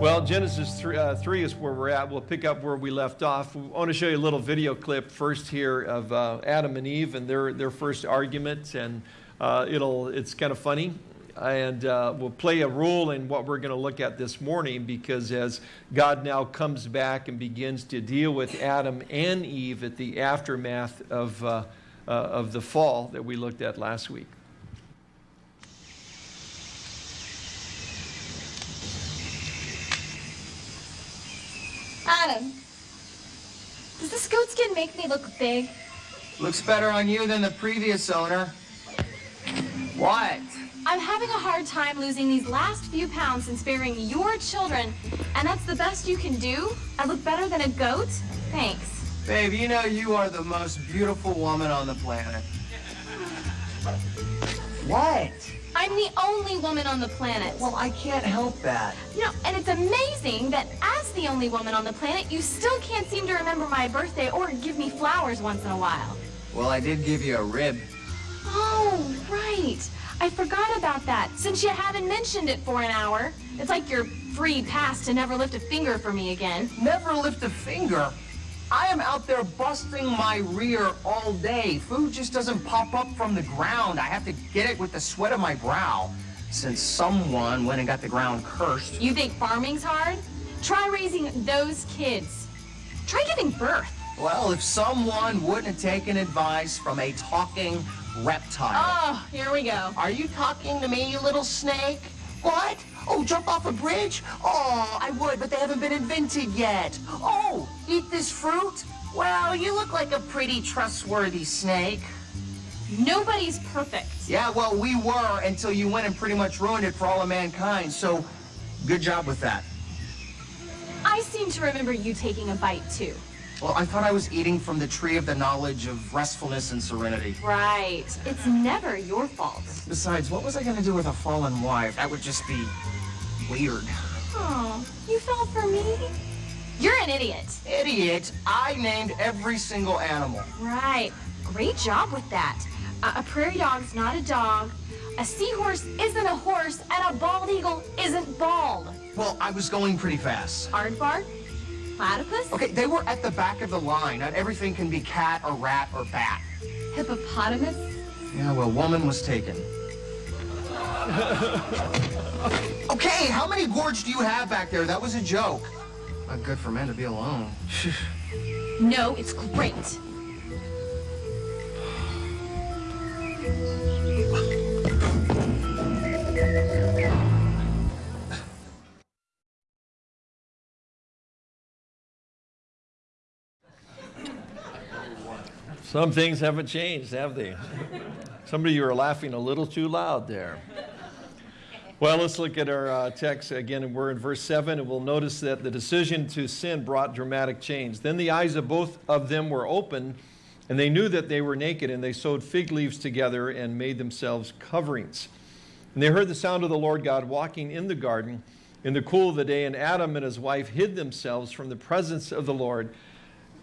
Well, Genesis 3, uh, 3, is where we're at. We'll pick up where we left off. I want to show you a little video clip first here of uh, Adam and Eve and their, their first argument. And uh, it'll, it's kind of funny. And uh, we'll play a role in what we're going to look at this morning because as God now comes back and begins to deal with Adam and Eve at the aftermath of, uh, uh, of the fall that we looked at last week. Adam, does this goat skin make me look big? Looks better on you than the previous owner. What? I'm having a hard time losing these last few pounds since bearing your children, and that's the best you can do? I look better than a goat? Thanks. Babe, you know you are the most beautiful woman on the planet. What? I'm the only woman on the planet. Well, I can't help that. You know, and it's amazing that as the only woman on the planet, you still can't seem to remember my birthday or give me flowers once in a while. Well, I did give you a rib. Oh, right. I forgot about that, since you haven't mentioned it for an hour. It's like your free pass to never lift a finger for me again. Never lift a finger? I am out there busting my rear all day. Food just doesn't pop up from the ground. I have to get it with the sweat of my brow. Since someone went and got the ground cursed. You think farming's hard? Try raising those kids. Try giving birth. Well, if someone wouldn't have taken advice from a talking reptile. Oh, here we go. Are you talking to me, you little snake? What? Oh, jump off a bridge? Oh, I would, but they haven't been invented yet. Oh, eat this fruit? Well, you look like a pretty trustworthy snake. Nobody's perfect. Yeah, well, we were until you went and pretty much ruined it for all of mankind, so good job with that. I seem to remember you taking a bite, too. Well, I thought I was eating from the tree of the knowledge of restfulness and serenity. Right. It's never your fault. Besides, what was I going to do with a fallen wife? That would just be weird. Oh, you fell for me? You're an idiot. Idiot? I named every single animal. Right. Great job with that. Uh, a prairie dog's not a dog. A seahorse isn't a horse, and a bald eagle isn't bald. Well, I was going pretty fast. Aardvark? Platypus? Okay, they were at the back of the line. Not everything can be cat or rat or bat. Hippopotamus? Yeah, well, woman was taken. okay, how many gourds do you have back there? That was a joke. Not good for men to be alone. no, it's great. Some things haven't changed, have they? Somebody, you are laughing a little too loud there. Well, let's look at our uh, text again. We're in verse 7, and we'll notice that the decision to sin brought dramatic change. Then the eyes of both of them were open, and they knew that they were naked, and they sewed fig leaves together and made themselves coverings. And they heard the sound of the Lord God walking in the garden in the cool of the day, and Adam and his wife hid themselves from the presence of the Lord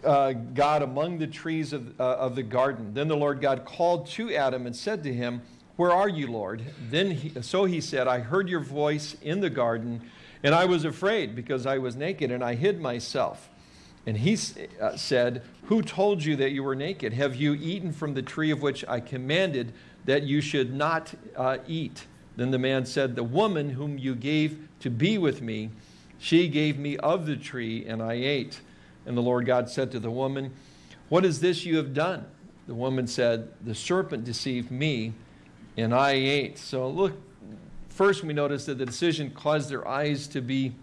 uh, God among the trees of, uh, of the garden. Then the Lord God called to Adam and said to him, Where are you, Lord? Then he, so he said, I heard your voice in the garden, and I was afraid because I was naked, and I hid myself. And he uh, said, Who told you that you were naked? Have you eaten from the tree of which I commanded that you should not uh, eat? Then the man said, The woman whom you gave to be with me, she gave me of the tree, and I ate. And the Lord God said to the woman, What is this you have done? The woman said, The serpent deceived me, and I ate. So look, first we notice that the decision caused their eyes to be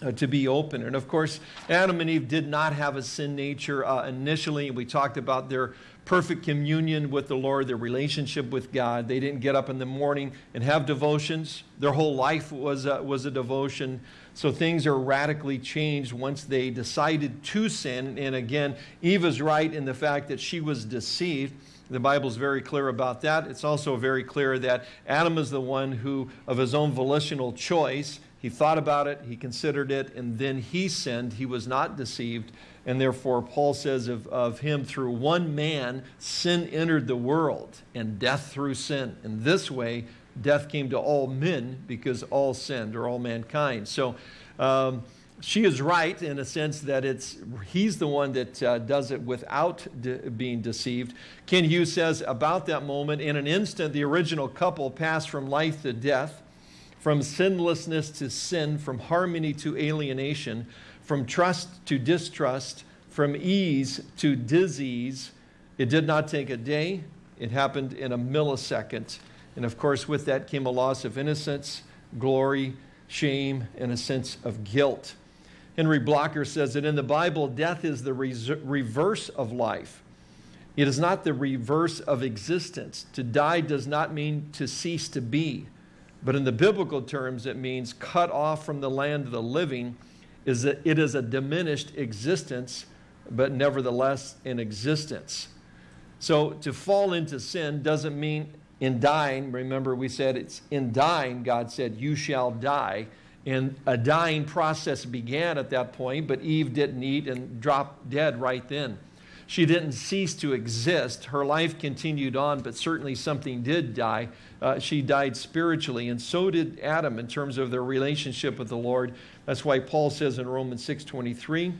uh, to be open. And of course, Adam and Eve did not have a sin nature uh, initially. We talked about their perfect communion with the Lord, their relationship with God. They didn't get up in the morning and have devotions. Their whole life was was a devotion. So things are radically changed once they decided to sin. And again, Eve is right in the fact that she was deceived. The Bible is very clear about that. It's also very clear that Adam is the one who, of his own volitional choice, he thought about it, he considered it, and then he sinned. He was not deceived. And therefore, Paul says of, of him, through one man, sin entered the world, and death through sin. In this way, death came to all men because all sinned, or all mankind. So Um, she is right in a sense that it's he's the one that uh, does it without de being deceived. Kent Hughes says about that moment, in an instant, the original couple passed from life to death, from sinlessness to sin, from harmony to alienation, from trust to distrust, from ease to disease. It did not take a day. It happened in a millisecond. And of course, with that came a loss of innocence, glory, shame, and a sense of guilt. Henri Blocher says that in the Bible, death is the reverse of life. It is not the reverse of existence. To die does not mean to cease to be. But in the biblical terms, it means cut off from the land of the living. Is that it is a diminished existence, but nevertheless in existence. So to fall into sin doesn't mean in dying, remember we said it's in dying, God said, you shall die. And a dying process began at that point, but Eve didn't eat and dropped dead right then. She didn't cease to exist. Her life continued on, but certainly something did die. Uh, she died spiritually, and so did Adam in terms of their relationship with the Lord. That's why Paul says in Romans 6.23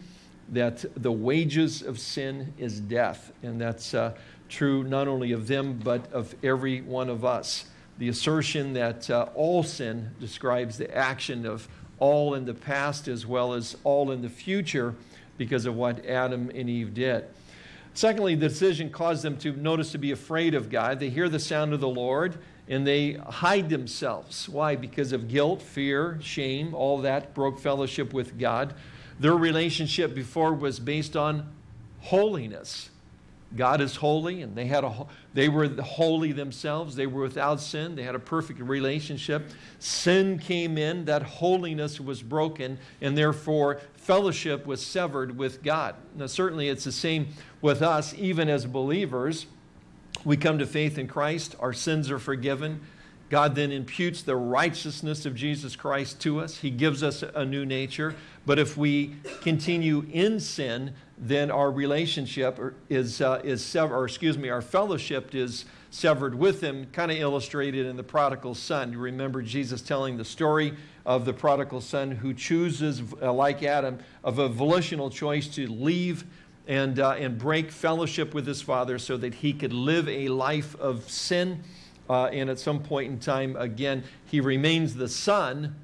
that the wages of sin is death. And that's uh, true not only of them, but of every one of us the assertion that uh, all sin describes the action of all in the past as well as all in the future because of what Adam and Eve did. Secondly, the decision caused them to notice to be afraid of God. They hear the sound of the Lord and they hide themselves. Why? Because of guilt, fear, shame, all that broke fellowship with God. Their relationship before was based on holiness. God is holy, and they, had a, they were holy themselves. They were without sin. They had a perfect relationship. Sin came in, that holiness was broken, and therefore fellowship was severed with God. Now, certainly it's the same with us, even as believers. We come to faith in Christ, our sins are forgiven. God then imputes the righteousness of Jesus Christ to us. He gives us a new nature. But if we continue in sin, then our relationship is, uh, is severed, or excuse me, our fellowship is severed with him, kind of illustrated in the prodigal son. You remember Jesus telling the story of the prodigal son who chooses, uh, like Adam, of a volitional choice to leave and, uh, and break fellowship with his father so that he could live a life of sin. Uh, and at some point in time, again, he remains the son,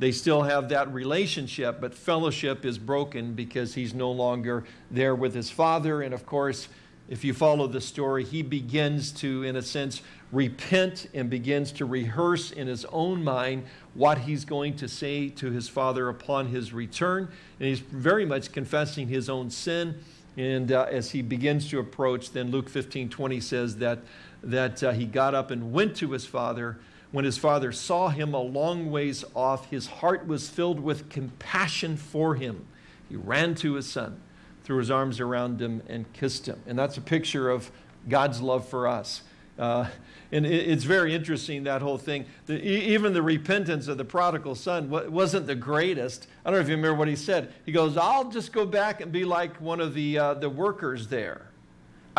they still have that relationship, but fellowship is broken because he's no longer there with his father. And of course, if you follow the story, he begins to, in a sense, repent and begins to rehearse in his own mind what he's going to say to his father upon his return. And he's very much confessing his own sin. And uh, as he begins to approach, then Luke 15 20 says that, that uh, he got up and went to his father when his father saw him a long ways off, his heart was filled with compassion for him. He ran to his son, threw his arms around him, and kissed him. And that's a picture of God's love for us. Uh, and it's very interesting, that whole thing. The, even the repentance of the prodigal son wasn't the greatest. I don't know if you remember what he said. He goes, I'll just go back and be like one of the, uh, the workers there.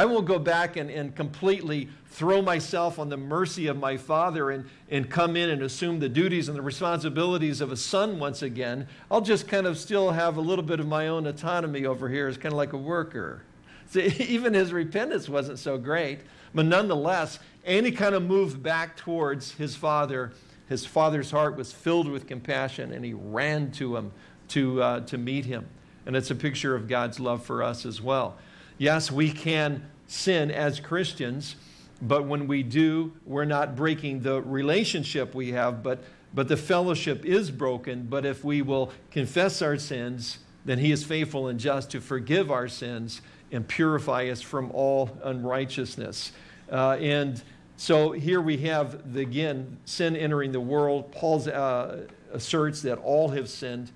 I won't go back and, and completely throw myself on the mercy of my father and, and come in and assume the duties and the responsibilities of a son once again. I'll just kind of still have a little bit of my own autonomy over here as kind of like a worker. See, even his repentance wasn't so great, but nonetheless, any kind of move back towards his father, his father's heart was filled with compassion and he ran to him to, uh, to meet him. And it's a picture of God's love for us as well. Yes, we can sin as Christians, but when we do, we're not breaking the relationship we have, but, but the fellowship is broken. But if we will confess our sins, then he is faithful and just to forgive our sins and purify us from all unrighteousness. Uh, and so here we have, the, again, sin entering the world. Paul uh, asserts that all have sinned,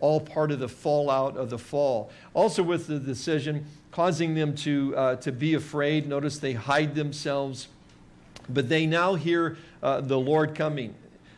all part of the fallout of the fall. Also with the decision, causing them to, uh, to be afraid. Notice they hide themselves. But they now hear uh, the Lord coming.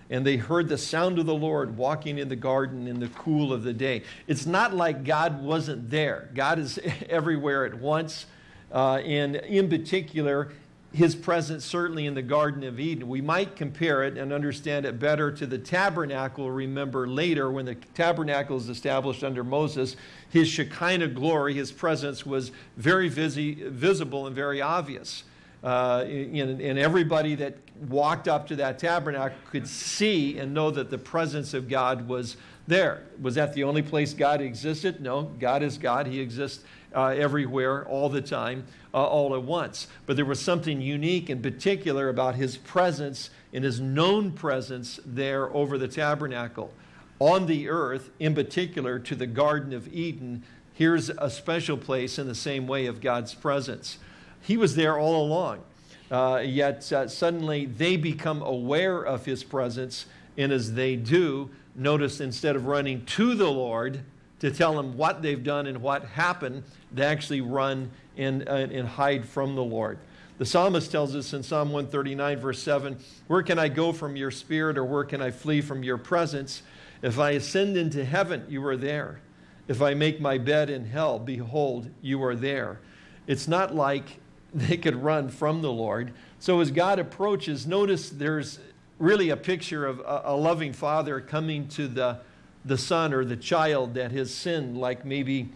And they heard the sound of the Lord walking in the garden in the cool of the day. It's not like God wasn't there. God is everywhere at once. Uh, and in particular, his presence certainly in the Garden of Eden. We might compare it and understand it better to the tabernacle. Remember later, when the tabernacle is established under Moses, his Shekinah glory, his presence was very visi visible and very obvious. Uh, and, and everybody that walked up to that tabernacle could see and know that the presence of God was there. Was that the only place God existed? No, God is God. He exists uh, everywhere, all the time, uh, all at once. But there was something unique and particular about his presence and his known presence there over the tabernacle. On the earth, in particular to the Garden of Eden, here's a special place in the same way of God's presence. He was there all along. Uh, yet uh, suddenly they become aware of his presence, and as they do, notice instead of running to the Lord to tell him what they've done and what happened, they actually run and, uh, and hide from the Lord. The psalmist tells us in Psalm 139, verse 7 Where can I go from your spirit, or where can I flee from your presence? If I ascend into heaven, you are there. If I make my bed in hell, behold, you are there. It's not like they could run from the Lord. So as God approaches, notice there's really a picture of a, a loving father coming to the, the son or the child that has sinned, like maybe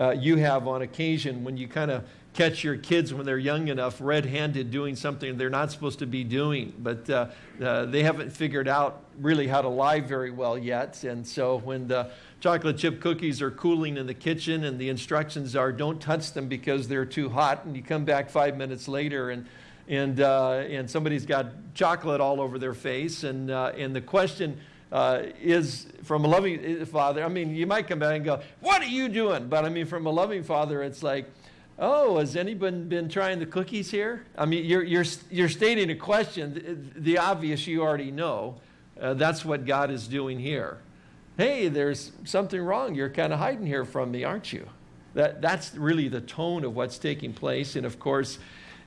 uh, you have on occasion when you kind of catch your kids when they're young enough red-handed doing something they're not supposed to be doing. But uh, uh, they haven't figured out really how to lie very well yet. And so when the chocolate chip cookies are cooling in the kitchen and the instructions are don't touch them because they're too hot and you come back five minutes later and and, uh, and somebody's got chocolate all over their face and, uh, and the question uh, is from a loving father, I mean, you might come back and go, what are you doing? But I mean, from a loving father, it's like, oh, has anyone been trying the cookies here? I mean, you're, you're, you're stating a question, the, the obvious you already know. Uh, that's what God is doing here. Hey, there's something wrong. You're kind of hiding here from me, aren't you? That, that's really the tone of what's taking place. And of course,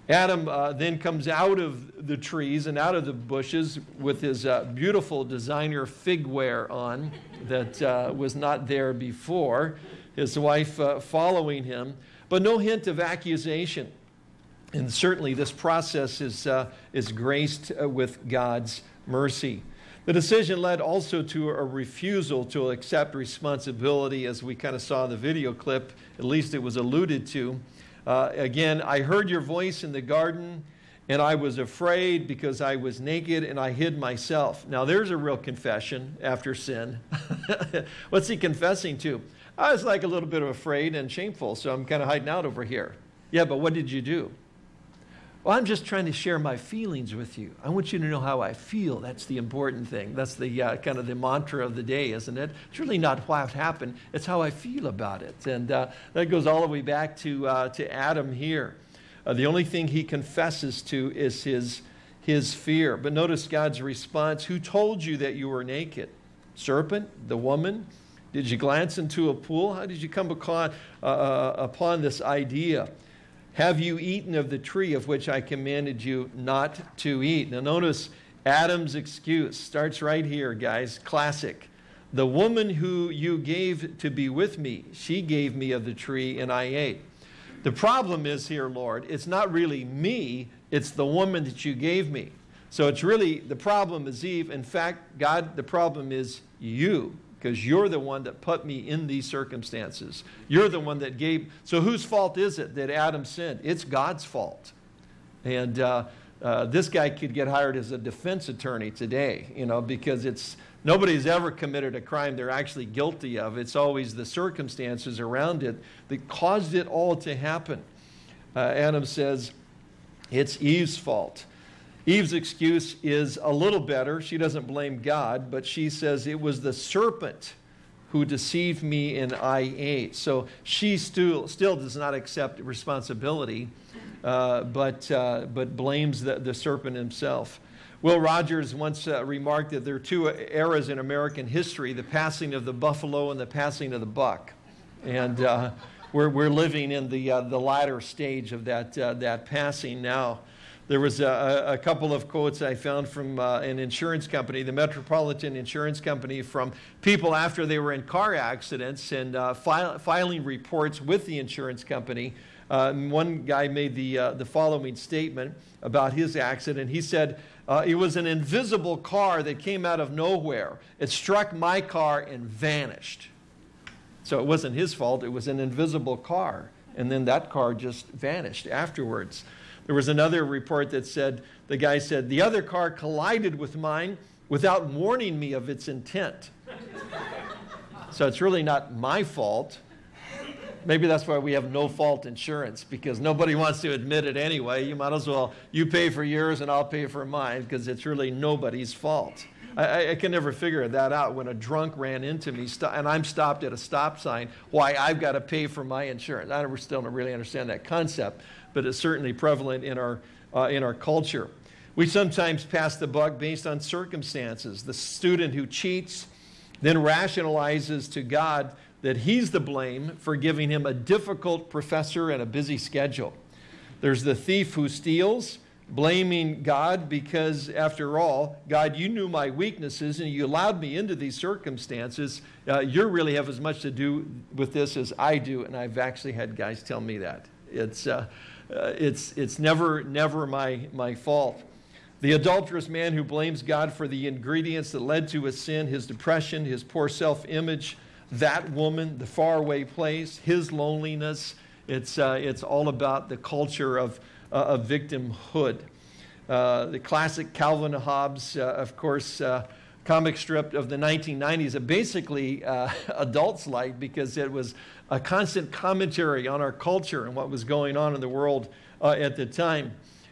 Adam uh, then comes out of the trees and out of the bushes with his uh, beautiful designer figwear on that uh, was not there before, his wife uh, following him, but no hint of accusation. And certainly this process is, uh, is graced uh, with God's mercy. The decision led also to a refusal to accept responsibility, as we kind of saw in the video clip, at least it was alluded to. Uh, again, I heard your voice in the garden, and I was afraid because I was naked and I hid myself. Now, there's a real confession after sin. What's he confessing to? I was like a little bit of afraid and shameful, so I'm kind of hiding out over here. Yeah, but what did you do? Well, I'm just trying to share my feelings with you. I want you to know how I feel. That's the important thing. That's the uh, kind of the mantra of the day, isn't it? It's really not what happened. It's how I feel about it. And uh, that goes all the way back to, uh, to Adam here. Uh, the only thing he confesses to is his, his fear. But notice God's response. Who told you that you were naked? Serpent? The woman? Did you glance into a pool? How did you come upon, uh, uh, upon this idea? Have you eaten of the tree of which I commanded you not to eat? Now notice Adam's excuse starts right here, guys. Classic. The woman who you gave to be with me, she gave me of the tree and I ate. The problem is here, Lord, it's not really me, it's the woman that you gave me. So it's really, the problem is Eve. In fact, God, the problem is you because you're the one that put me in these circumstances. You're the one that gave. So whose fault is it that Adam sinned? It's God's fault. And uh, uh, this guy could get hired as a defense attorney today, you know, because it's nobody's ever committed a crime they're actually guilty of. It's always the circumstances around it that caused it all to happen. Uh, Adam says it's Eve's fault. Eve's excuse is a little better. She doesn't blame God, but she says it was the serpent who deceived me and I ate. So she still, still does not accept responsibility, uh, but, uh, but blames the, the serpent himself. Will Rogers once uh, remarked that there are two eras in American history, the passing of the buffalo and the passing of the buck. And uh, we're, we're living in the, uh, the latter stage of that, uh, that passing now. There was a, a, couple of quotes I found from uh, an insurance company, the Metropolitan Insurance Company, from people after they were in car accidents and uh, filing reports with the insurance company Uh, one guy made the, uh, the following statement about his accident. He said, uh, It was an invisible car that came out of nowhere. It struck my car and vanished. So it wasn't his fault, it was an invisible car. And then that car just vanished afterwards. There was another report that said, the guy said, the other car collided with mine without warning me of its intent. so it's really not my fault. Maybe that's why we have no fault insurance because nobody wants to admit it anyway. You might as well, you pay for yours and I'll pay for mine because it's really nobody's fault. I, I, can never figure that out when a drunk ran into me and I'm stopped at a stop sign, why I've got to pay for my insurance. I never, still don't really understand that concept, but it's certainly prevalent in our, uh, in our culture. We sometimes pass the buck based on circumstances. The student who cheats then rationalizes to God that he's the blame for giving him a difficult professor and a busy schedule. There's the thief who steals blaming God because, after all, God, you knew my weaknesses and you allowed me into these circumstances. Uh, you really have as much to do with this as I do, and I've actually had guys tell me that. It's, uh, uh, it's, it's never, never my, my fault. The adulterous man who blames God for the ingredients that led to his sin, his depression, his poor self image, that woman, the faraway place, his loneliness. It's, uh, it's all about the culture of, uh, of victimhood. Uh, the classic Calvin Hobbes, uh, of course, uh, comic strip of the 1990s, that basically uh, adults liked because it was a constant commentary on our culture and what was going on in the world at the time.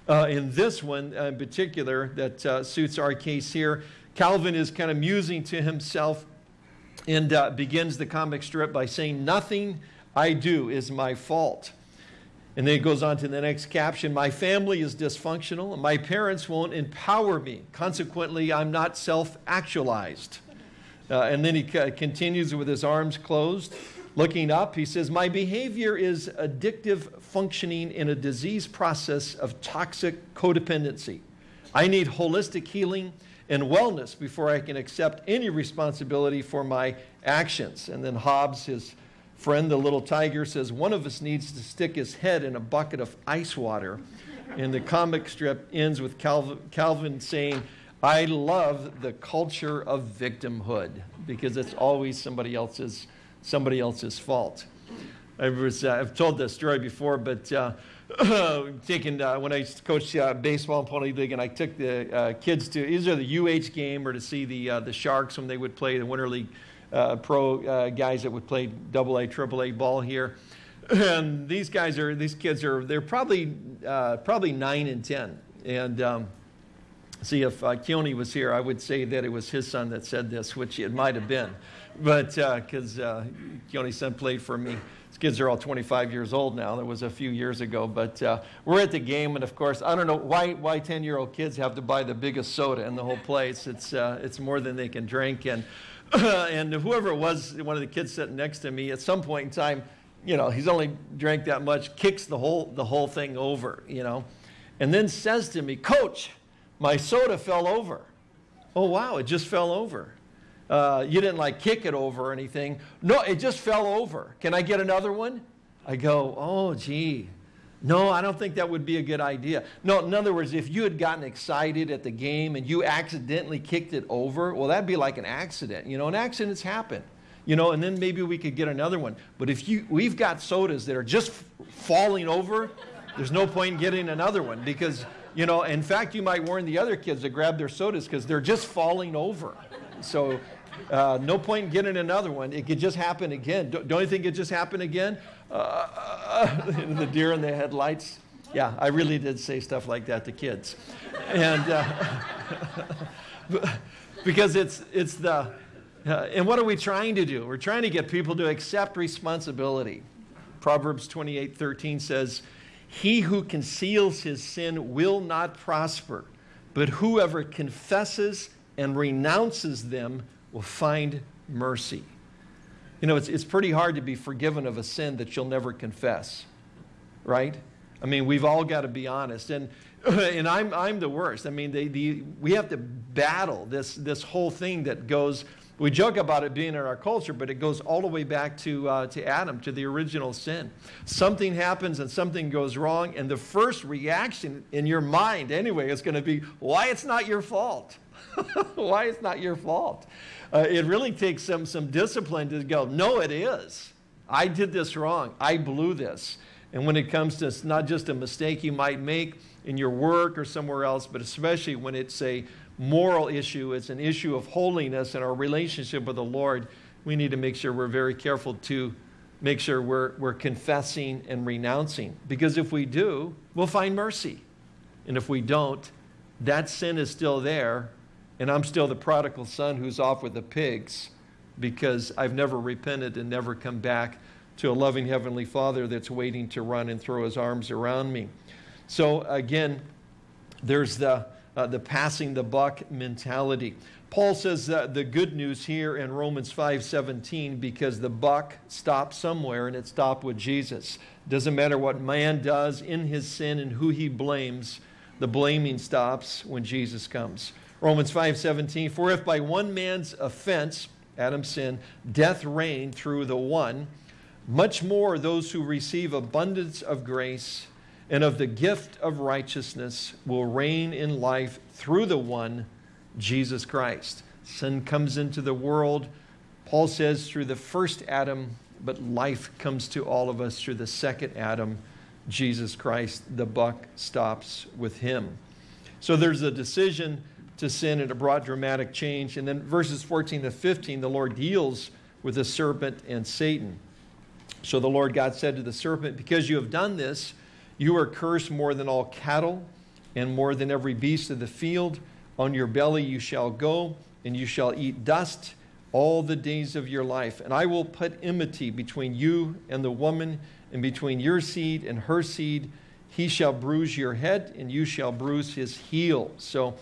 in this one in particular, that suits our case here, Calvin is kind of musing to himself and uh, begins the comic strip by saying, Nothing I do is my fault. And then it goes on to the next caption My family is dysfunctional, and my parents won't empower me. Consequently, I'm not self actualized. Uh, and then he continues with his arms closed, looking up. He says, My behavior is addictive functioning in a disease process of toxic codependency. I need holistic healing and wellness before I can accept any responsibility for my actions. And then Hobbes, his friend, the little tiger, says one of us needs to stick his head in a bucket of ice water. And the comic strip ends with Calvin, saying, I love the culture of victimhood because it's always somebody else's, somebody else's fault. I was, uh, I've told this story before, but uh, taking, uh, when I coached uh, baseball in Pony League and I took the uh, kids to either the UH game or to see the, uh, the Sharks when they would play the Winter League uh, pro uh, guys that would play double A, triple A ball here. And these guys are, these kids are, they're probably, probably nine and 10. And um, see, if uh, Keone was here, I would say that it was his son that said this, which it might have been. But because uh, Keone's son played for me. His kids are all 25 years old now. That was a few years ago. But uh, we're at the game, and of course, I don't know why, why 10 year old kids have to buy the biggest soda in the whole place. It's, uh, it's more than they can drink. And and whoever it was, one of the kids sitting next to me, at some point in time, you know, he's only drank that much, kicks the whole, the whole thing over, you know, and then says to me, Coach, my soda fell over. Oh, wow, it just fell over. Uh, you didn't like kick it over or anything. No, it just fell over. Can I get another one? I go, oh, gee, no, I don't think that would be a good idea. No, in other words, if you had gotten excited at the game and you accidentally kicked it over, well, that'd be like an accident. You know, and accidents happen. You know, and then maybe we could get another one. But if you, we've got sodas that are just falling over, there's no point in getting another one because, you know, in fact, you might warn the other kids to grab their sodas because they're just falling over. So, uh, no point in getting another one. It could just happen again. Don't, don't you think it just happened again? Uh, the deer in the headlights. Yeah, I really did say stuff like that to kids. And uh, because it's, it's the, uh, and what are we trying to do? We're trying to get people to accept responsibility. Proverbs 28 13 says, He who conceals his sin will not prosper, but whoever confesses and renounces them will find mercy. You know, it's, it's pretty hard to be forgiven of a sin that you'll never confess, right? I mean, we've all got to be honest. And, and I'm, I'm the worst. I mean, they, the, we have to battle this, this whole thing that goes We joke about it being in our culture, but it goes all the way back to, uh, to Adam, to the original sin. Something happens and something goes wrong, and the first reaction in your mind, anyway, is going to be, why it's not your fault. why it's not your fault. Uh, it really takes some, some discipline to go, no, it is. I did this wrong. I blew this. And when it comes to not just a mistake you might make in your work or somewhere else, but especially when it's a moral issue, it's an issue of holiness and our relationship with the Lord, we need to make sure we're very careful to make sure we're, we're confessing and renouncing. Because if we do, we'll find mercy. And if we don't, that sin is still there, and I'm still the prodigal son who's off with the pigs because I've never repented and never come back to a loving Heavenly Father that's waiting to run and throw his arms around me. So again, there's the, uh, the passing the buck mentality. Paul says the good news here in Romans 5:17 because the buck stopped somewhere and it stopped with Jesus. Doesn't matter what man does in his sin and who he blames, the blaming stops when Jesus comes. Romans 5:17 For if by one man's offense, Adam's sin, death reigned through the one, much more those who receive abundance of grace and of the gift of righteousness will reign in life through the one, Jesus Christ. Sin comes into the world, Paul says, through the first Adam, but life comes to all of us through the second Adam, Jesus Christ. The buck stops with him. So there's a decision to sin and it brought dramatic change. And then verses 14 to 15, the Lord deals with the serpent and Satan. So the Lord God said to the serpent, Because you have done this, you are cursed more than all cattle and more than every beast of the field. On your belly you shall go, and you shall eat dust all the days of your life. And I will put enmity between you and the woman, and between your seed and her seed. He shall bruise your head, and you shall bruise his heel. So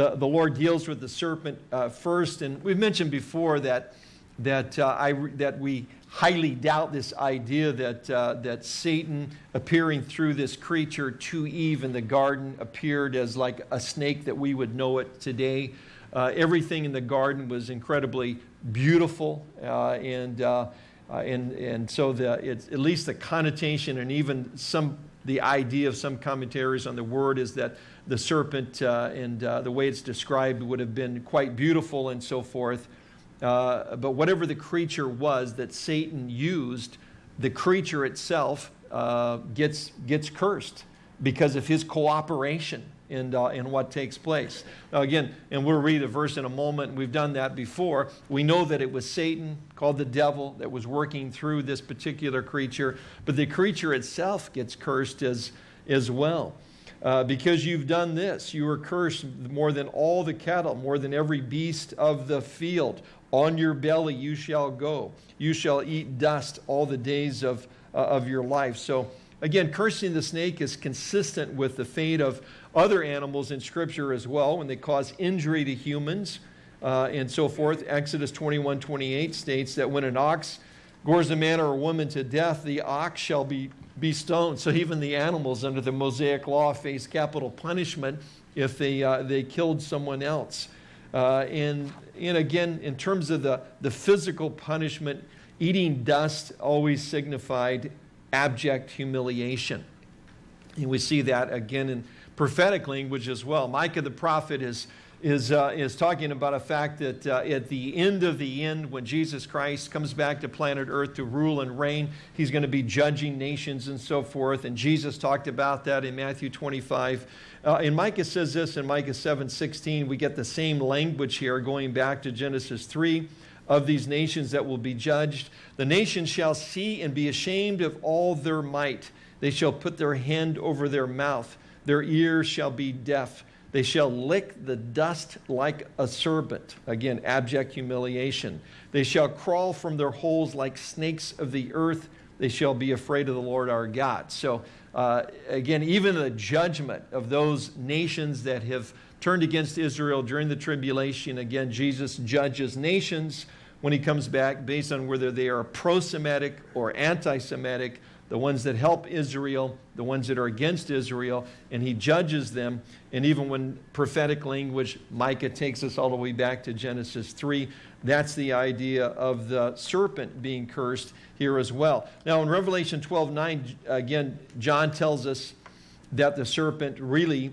the, the Lord deals with the serpent uh, first. And we've mentioned before that, that, uh, I, that we highly doubt this idea that, uh, that Satan appearing through this creature to Eve in the garden appeared as like a snake that we would know it today. Uh, everything in the garden was incredibly beautiful uh, and, uh, uh, and, and so the, at least the connotation and even some the idea of some commentaries on the word is that the serpent uh, and the way it's described would have been quite beautiful and so forth. Uh, but whatever the creature was that Satan used, the creature itself uh, gets, gets cursed because of his cooperation in, uh, in what takes place. Now again, and we'll read a verse in a moment, we've done that before. We know that it was Satan, called the devil, that was working through this particular creature, but the creature itself gets cursed as, as well. Uh, because you've done this, you are cursed more than all the cattle, more than every beast of the field. On your belly you shall go. You shall eat dust all the days of, uh, of your life. So, again, cursing the snake is consistent with the fate of other animals in Scripture as well when they cause injury to humans uh, and so forth. Exodus 21 28 states that when an ox gores a man or a woman to death, the ox shall be, be stoned. So, even the animals under the Mosaic law face capital punishment if they, uh, they killed someone else. Uh, and, and again, in terms of the, the physical punishment, eating dust always signified abject humiliation. And we see that again in prophetic language as well. Micah the prophet is is, uh, is talking about a fact that uh, at the end of the end, when Jesus Christ comes back to planet Earth to rule and reign, he's going to be judging nations and so forth. And Jesus talked about that in Matthew 25. Uh, and Micah says this in Micah 7 16. We get the same language here going back to Genesis 3 of these nations that will be judged. The nations shall see and be ashamed of all their might. They shall put their hand over their mouth, their ears shall be deaf. They shall lick the dust like a serpent. Again, abject humiliation. They shall crawl from their holes like snakes of the earth. They shall be afraid of the Lord our God. So, uh, again, even the judgment of those nations that have turned against Israel during the tribulation, again, Jesus judges nations when he comes back based on whether they are pro Semitic or anti Semitic the ones that help Israel, the ones that are against Israel, and he judges them. And even when prophetic language, Micah takes us all the way back to Genesis 3, that's the idea of the serpent being cursed here as well. Now, in Revelation 12 9, again, John tells us that the serpent really,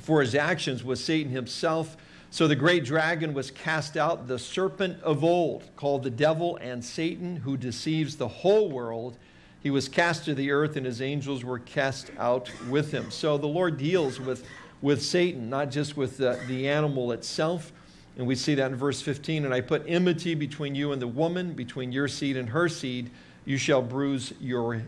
for his actions, was Satan himself. So the great dragon was cast out, the serpent of old, called the devil and Satan, who deceives the whole world. He was cast to the earth, and his angels were cast out with him. So the Lord deals with, with Satan, not just with the, the animal itself. And we see that in verse 15. And I put enmity between you and the woman, between your seed and her seed. You shall bruise your,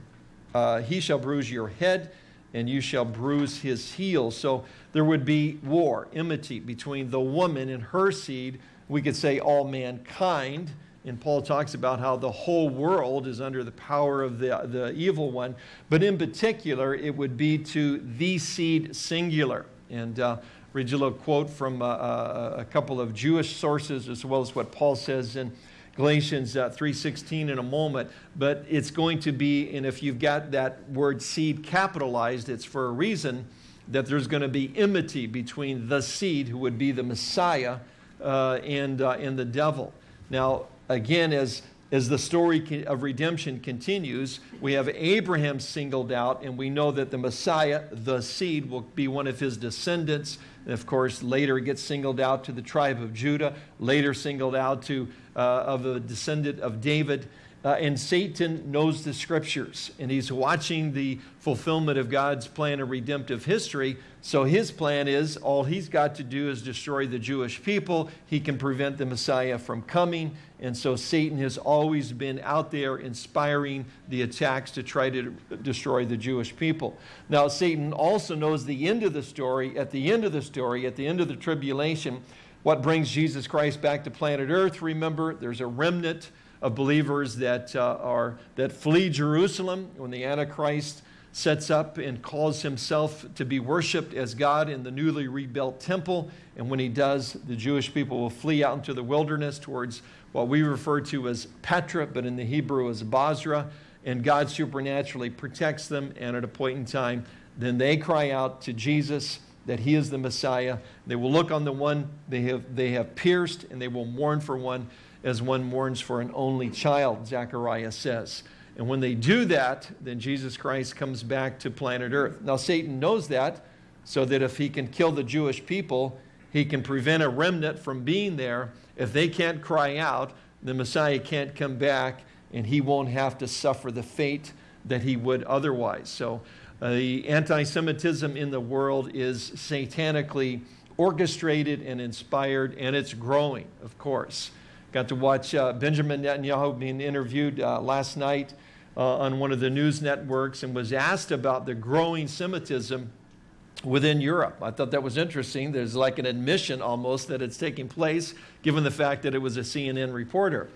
uh, he shall bruise your head, and you shall bruise his heel. So there would be war, enmity between the woman and her seed. We could say all mankind. And Paul talks about how the whole world is under the power of the, the evil one. But in particular, it would be to the seed singular. And uh, read you a little quote from uh, uh, a couple of Jewish sources as well as what Paul says in Galatians uh, 3.16 in a moment. But it's going to be, and if you've got that word seed capitalized, it's for a reason that there's going to be enmity between the seed, who would be the Messiah, uh, and, uh, and the devil. Now, again, as, as the story of redemption continues, we have Abraham singled out, and we know that the Messiah, the seed, will be one of his descendants. And of course, later it gets singled out to the tribe of Judah, later singled out to uh, of a descendant of David. Uh, and Satan knows the scriptures, and he's watching the fulfillment of God's plan of redemptive history. So his plan is all he's got to do is destroy the Jewish people. He can prevent the Messiah from coming. And so Satan has always been out there inspiring the attacks to try to destroy the Jewish people. Now, Satan also knows the end of the story. At the end of the story, at the end of the tribulation, what brings Jesus Christ back to planet Earth, remember, there's a remnant of believers that, uh, are, that flee Jerusalem when the Antichrist sets up and calls himself to be worshiped as God in the newly rebuilt temple. And when he does, the Jewish people will flee out into the wilderness towards what we refer to as Petra, but in the Hebrew as Bozrah. And God supernaturally protects them. And at a point in time, then they cry out to Jesus that he is the Messiah. They will look on the one they have, they have pierced, and they will mourn for one as one mourns for an only child, Zechariah says. And when they do that, then Jesus Christ comes back to planet Earth. Now, Satan knows that, so that if he can kill the Jewish people, he can prevent a remnant from being there. If they can't cry out, the Messiah can't come back, and he won't have to suffer the fate that he would otherwise. So, uh, the anti Semitism in the world is satanically orchestrated and inspired, and it's growing, of course. Got to watch uh, Benjamin Netanyahu being interviewed uh, last night uh, on one of the news networks and was asked about the growing Semitism within Europe. I thought that was interesting. There's like an admission almost that it's taking place, given the fact that it was a CNN reporter.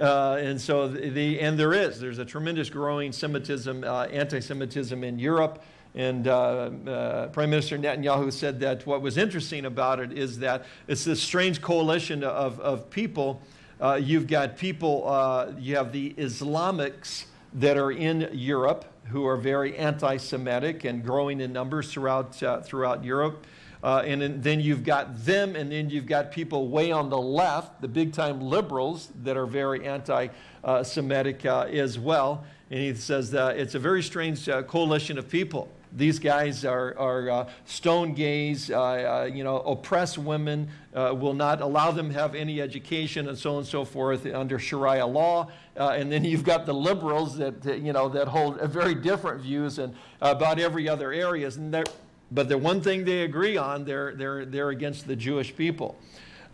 Uh, and so the, and there is, there's a tremendous growing Semitism, uh, anti-Semitism in Europe. And uh, uh, Prime Minister Netanyahu said that what was interesting about it is that it's this strange coalition of, of people uh, you've got people, uh, you have the Islamics that are in Europe who are very anti-Semitic and growing in numbers throughout, uh, throughout Europe. Uh, and then you've got them, and then you've got people way on the left, the big-time liberals that are very anti-Semitic uh, as well. And he says that it's a very strange uh, coalition of people. These guys are, are uh, stone gays, uh, uh, you know, oppress women, uh, will not allow them have any education and so on and so forth under Sharia law. Uh, and then you've got the liberals that, you know, that hold very different views and about every other areas. And but the one thing they agree on, they're, they're, they're against the Jewish people.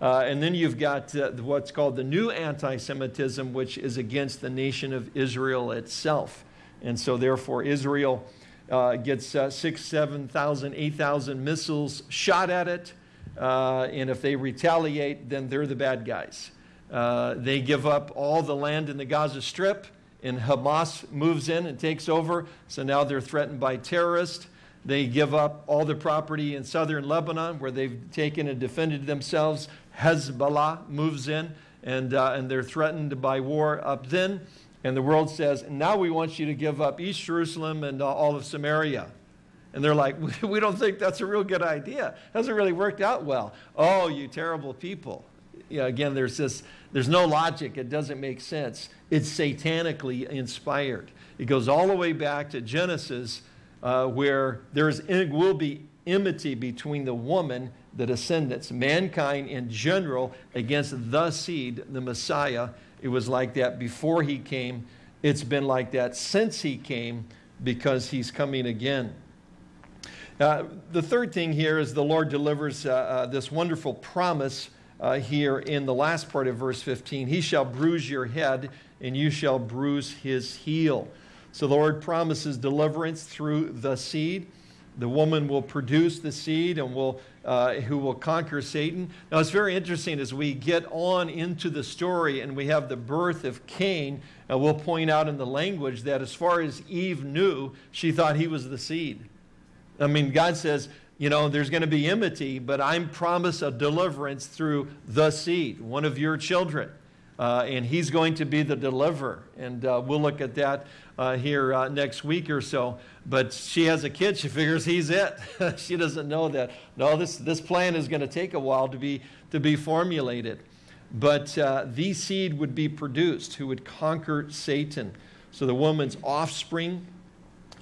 Uh, and then you've got uh, what's called the new anti-Semitism, which is against the nation of Israel itself. And so therefore Israel uh, gets uh, six, 7,000, 8,000 missiles shot at it. Uh, and if they retaliate, then they're the bad guys. Uh, they give up all the land in the Gaza Strip, and Hamas moves in and takes over. So now they're threatened by terrorists. They give up all the property in southern Lebanon where they've taken and defended themselves. Hezbollah moves in, and, uh, and they're threatened by war up then. And the world says, now we want you to give up East Jerusalem and uh, all of Samaria. And they're like, we don't think that's a real good idea. It hasn't really worked out well. Oh, you terrible people. Yeah, again, there's this, there's no logic. It doesn't make sense. It's satanically inspired. It goes all the way back to Genesis, uh, where there will be enmity between the woman, the descendants, mankind in general, against the seed, the Messiah. It was like that before he came. It's been like that since he came because he's coming again. Uh, the third thing here is the Lord delivers uh, uh, this wonderful promise uh, here in the last part of verse 15. He shall bruise your head, and you shall bruise his heel. So the Lord promises deliverance through the seed. The woman will produce the seed and will, uh, who will conquer Satan. Now it's very interesting as we get on into the story and we have the birth of Cain. Uh, we'll point out in the language that as far as Eve knew, she thought he was the seed. I mean, God says, you know, there's going to be enmity, but I'm promised a deliverance through the seed, one of your children. Uh, and he's going to be the deliverer. And uh, we'll look at that uh, here uh, next week or so. But she has a kid, she figures he's it. she doesn't know that, no, this, this plan is going to take a while to be, to be formulated. But uh, the seed would be produced who would conquer Satan. So the woman's offspring,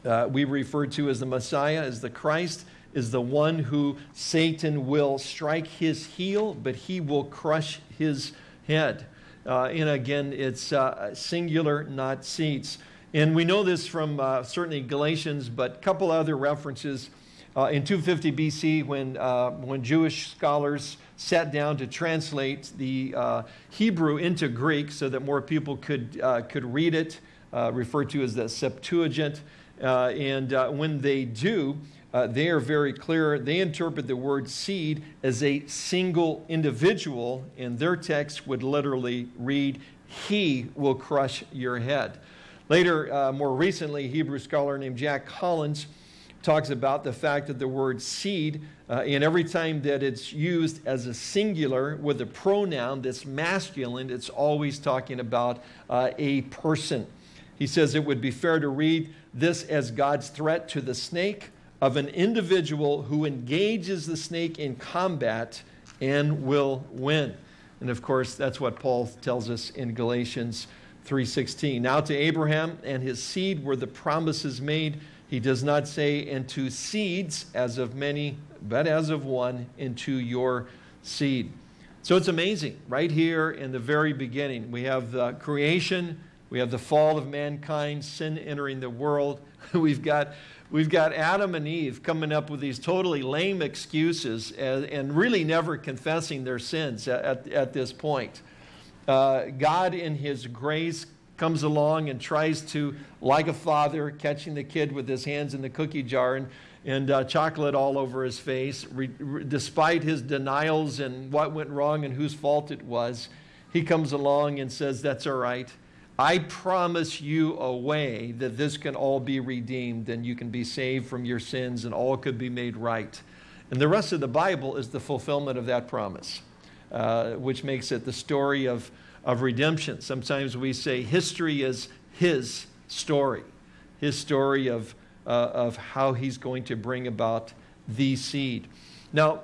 uh, we refer to as the Messiah, as the Christ, is the one who Satan will strike his heel, but he will crush his head. Uh, and again, it's uh, singular, not seats. And we know this from uh, certainly Galatians, but a couple other references. Uh, in 250 BC, when, uh, when Jewish scholars sat down to translate the uh, Hebrew into Greek so that more people could, could read it, referred to as the Septuagint, and when they do, uh, they are very clear. They interpret the word seed as a single individual, and their text would literally read, He will crush your head. Later, uh, more recently, Hebrew scholar named Jack Collins talks about the fact that the word seed, uh, and every time that it's used as a singular with a pronoun that's masculine, it's always talking about uh, a person. He says it would be fair to read this as God's threat to the snake of an individual who engages the snake in combat and will win. And of course, that's what Paul tells us in Galatians 3:16. Now to Abraham and his seed were the promises made. He does not say into seeds as of many, but as of one into your seed. So it's amazing. Right here in the very beginning, we have the creation, we have the fall of mankind, sin entering the world. We've got We've got Adam and Eve coming up with these totally lame excuses and, and really never confessing their sins at, at, this point. Uh, God, in His grace, comes along and tries to, like a father, catching the kid with his hands in the cookie jar and, and uh, chocolate all over his face, re, re, despite his denials and what went wrong and whose fault it was, he comes along and says, That's all right. I promise you a way that this can all be redeemed and you can be saved from your sins and all could be made right. And the rest of the Bible is the fulfillment of that promise, uh, which makes it the story of, of redemption. Sometimes we say history is his story, his story of, uh, of how he's going to bring about the seed. Now,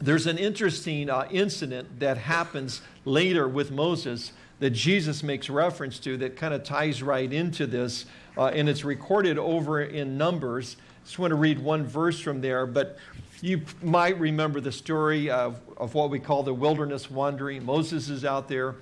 there's an interesting uh, incident that happens later with Moses that Jesus makes reference to that kind of ties right into this, uh, and it's recorded over in Numbers. Just want to read one verse from there, but you might remember the story of, of what we call the wilderness wandering. Moses is out there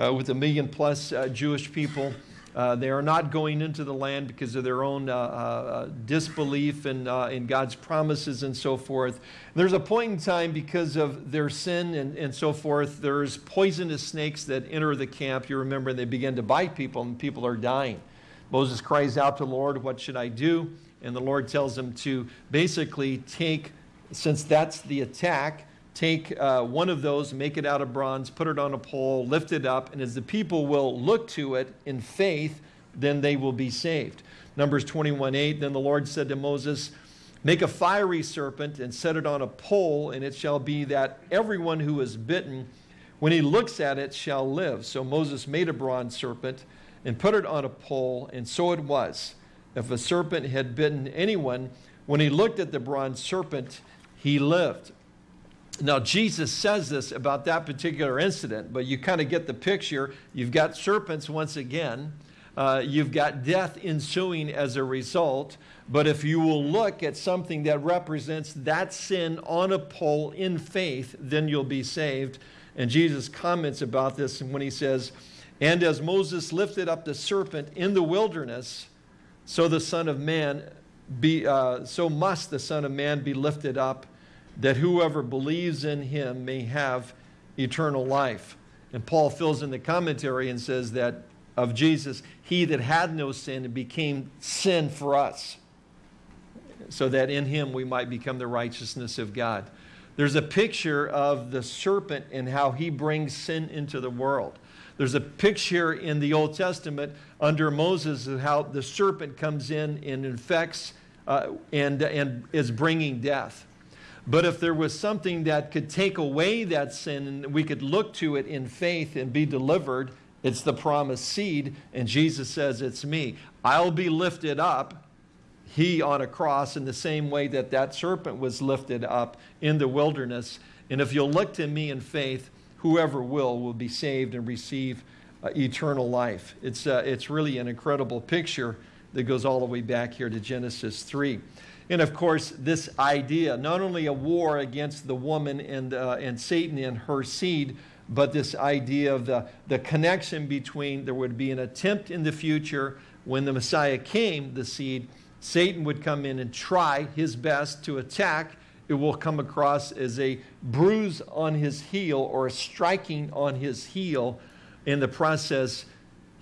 uh, with a million plus uh, Jewish people. Uh, they are not going into the land because of their own uh, uh, disbelief in, uh, in God's promises and so forth. There's a point in time because of their sin and, and so forth, there's poisonous snakes that enter the camp. You remember and they begin to bite people and people are dying. Moses cries out to the Lord, What should I do? And the Lord tells him to basically take, since that's the attack, take uh, one of those, make it out of bronze, put it on a pole, lift it up, and as the people will look to it in faith, then they will be saved. Numbers 21 8, then the Lord said to Moses, Make a fiery serpent and set it on a pole, and it shall be that everyone who is bitten, when he looks at it, shall live. So Moses made a bronze serpent and put it on a pole, and so it was. If a serpent had bitten anyone, when he looked at the bronze serpent, he lived. Now, Jesus says this about that particular incident, but you kind of get the picture. You've got serpents once again. Uh, you've got death ensuing as a result. But if you will look at something that represents that sin on a pole in faith, then you'll be saved. And Jesus comments about this when he says, And as Moses lifted up the serpent in the wilderness, so the Son of Man be, uh, so must the Son of Man be lifted up, that whoever believes in him may have eternal life. And Paul fills in the commentary and says that of Jesus, he that had no sin became sin for us, so that in him we might become the righteousness of God. There's a picture of the serpent and how he brings sin into the world. There's a picture in the Old Testament under Moses of how the serpent comes in and infects uh, and, and is bringing death. But if there was something that could take away that sin and we could look to it in faith and be delivered, it's the promised seed. And Jesus says, It's me. I'll be lifted up, he on a cross, in the same way that that serpent was lifted up in the wilderness. And if you'll look to me in faith, whoever will will be saved and receive uh, eternal life. It's, uh, it's really an incredible picture that goes all the way back here to Genesis 3. And of course, this idea, not only a war against the woman and, uh, and Satan and her seed, but this idea of the, the connection between there would be an attempt in the future when the Messiah came, the seed, Satan would come in and try his best to attack it will come across as a bruise on his heel or a striking on his heel. In the process,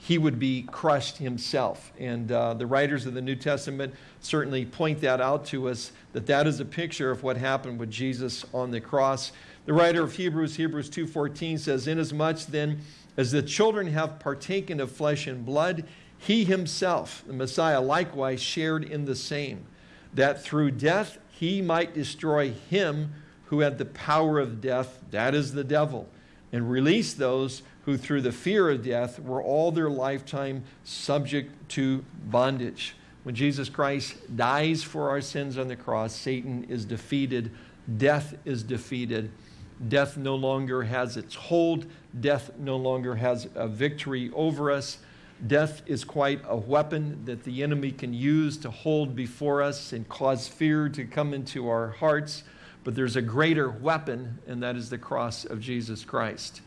he would be crushed himself. And uh, the writers of the New Testament certainly point that out to us that that is a picture of what happened with Jesus on the cross. The writer of Hebrews, Hebrews 2:14 says, "Inasmuch then as the children have partaken of flesh and blood, he himself, the Messiah, likewise shared in the same, that through death he might destroy him who had the power of death, that is the devil, and release those who through the fear of death were all their lifetime subject to bondage. When Jesus Christ dies for our sins on the cross, Satan is defeated, death is defeated. Death no longer has its hold. Death no longer has a victory over us. Death is quite a weapon that the enemy can use to hold before us and cause fear to come into our hearts. But there's a greater weapon, and that is the cross of Jesus Christ.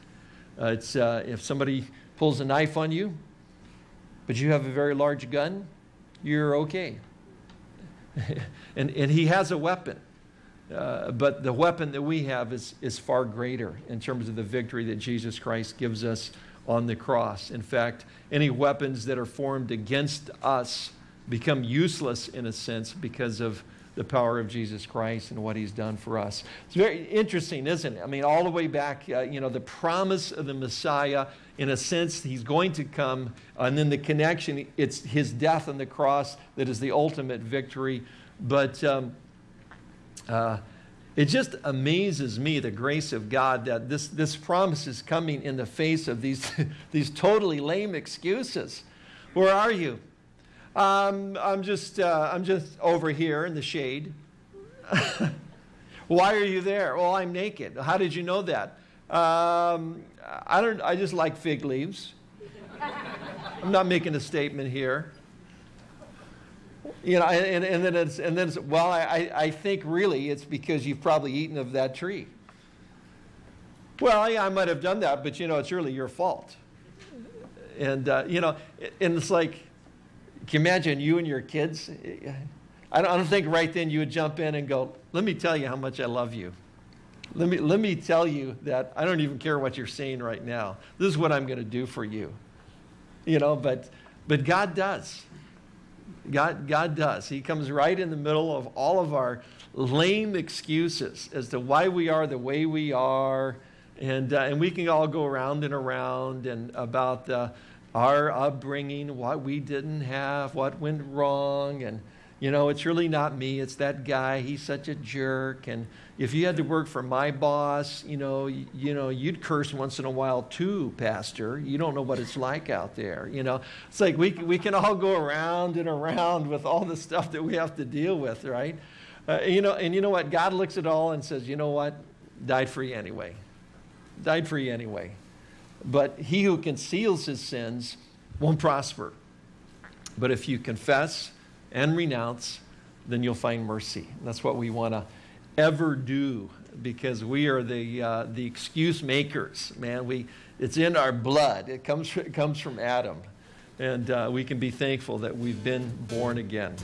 Uh, it's, uh, if somebody pulls a knife on you, but you have a very large gun, you're okay. and, and he has a weapon. Uh, but the weapon that we have is, is far greater in terms of the victory that Jesus Christ gives us on the cross. In fact, any weapons that are formed against us become useless in a sense because of the power of Jesus Christ and what he's done for us. It's very interesting, isn't it? I mean, all the way back, uh, you know, the promise of the Messiah, in a sense, he's going to come, and then the connection, it's his death on the cross that is the ultimate victory. But um, uh, it just amazes me the grace of God that this, this promise is coming in the face of these, these totally lame excuses. Where are you? Um, I'm, just, uh, I'm just over here in the shade. Why are you there? Well, I'm naked. How did you know that? Um, I, don't, I just like fig leaves. I'm not making a statement here. You know, and, and then it's, and then it's, well, I, I think really it's because you've probably eaten of that tree. Well, yeah, I might have done that, but you know, it's really your fault. And, uh, you know, and it's like, can you imagine you and your kids? I don't, I don't think right then you would jump in and go, let me tell you how much I love you. Let me, let me tell you that I don't even care what you're saying right now. This is what I'm going to do for you. You know, but, but God does. God, God does. He comes right in the middle of all of our lame excuses as to why we are the way we are. And, uh, and we can all go around and around and about uh, our upbringing, what we didn't have, what went wrong. And, you know, it's really not me, it's that guy, he's such a jerk. And if you had to work for my boss, you know, you, you know, you'd curse once in a while too, Pastor. You don't know what it's like out there, you know. It's like we, we can all go around and around with all the stuff that we have to deal with, right? Uh, you know, and you know what? God looks at all and says, you know what? Died for you anyway. Died for you anyway. But he who conceals his sins won't prosper. But if you confess and renounce, then you'll find mercy. That's what we want to ever do because we are the, uh, the excuse makers, man. We, it's in our blood, it comes, it comes from Adam. And uh, we can be thankful that we've been born again.